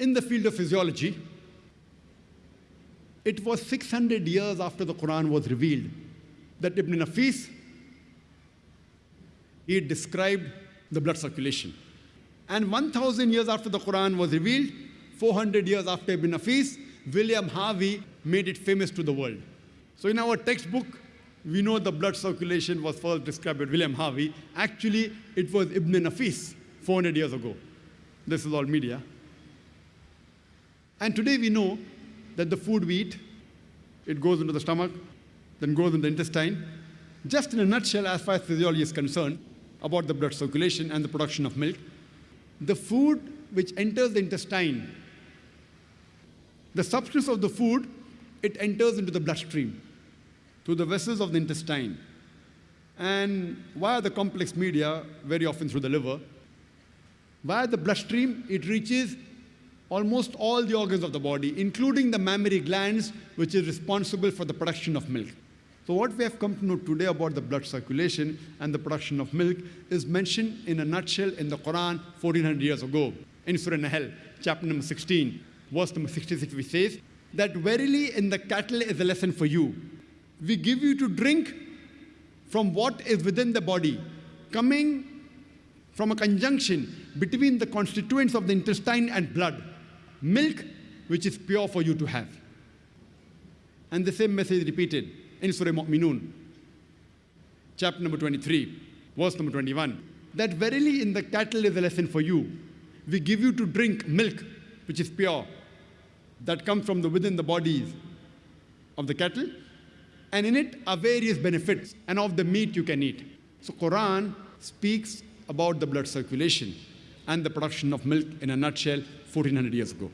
in the field of physiology, it was 600 years after the Quran was revealed that Ibn Nafis he described the blood circulation. And 1,000 years after the Quran was revealed, 400 years after Ibn Nafis, William Harvey made it famous to the world. So in our textbook, we know the blood circulation was first described by William Harvey. Actually, it was Ibn Nafis 400 years ago. This is all media. And today we know that the food we eat, it goes into the stomach, then goes into the intestine. Just in a nutshell, as far as physiology is concerned, about the blood circulation and the production of milk, the food which enters the intestine, the substance of the food, it enters into the bloodstream through the vessels of the intestine. And via the complex media, very often through the liver, via the bloodstream, it reaches almost all the organs of the body, including the mammary glands, which is responsible for the production of milk. So what we have come to know today about the blood circulation and the production of milk is mentioned in a nutshell in the Quran 1400 years ago. In Surah Nahl, chapter number 16, verse number 66, which says, that verily in the cattle is a lesson for you. We give you to drink from what is within the body, coming from a conjunction between the constituents of the intestine and blood, milk which is pure for you to have. And the same message repeated in Surah Mu'minun, chapter number 23, verse number 21, that verily in the cattle is a lesson for you. We give you to drink milk, which is pure, that comes from the within the bodies of the cattle, and in it are various benefits, and of the meat you can eat. So Quran speaks about the blood circulation and the production of milk in a nutshell 1400 years ago.